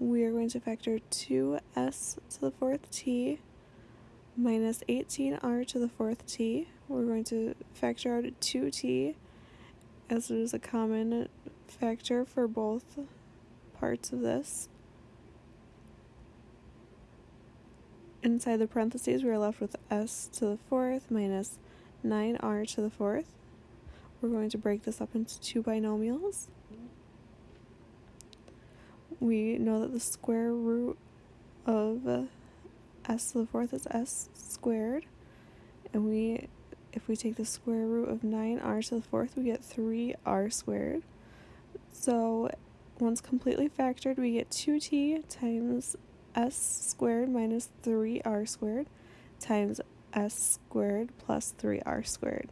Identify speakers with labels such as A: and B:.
A: we are going to factor 2s to the fourth t minus 18r to the fourth t. We're going to factor out 2t as it is a common factor for both parts of this. Inside the parentheses, we are left with s to the fourth minus 9r to the fourth. We're going to break this up into two binomials. We know that the square root of uh, s to the fourth is s squared. And we, if we take the square root of 9r to the fourth, we get 3r squared. So once completely factored, we get 2t times s squared minus 3r squared times s squared plus 3r squared.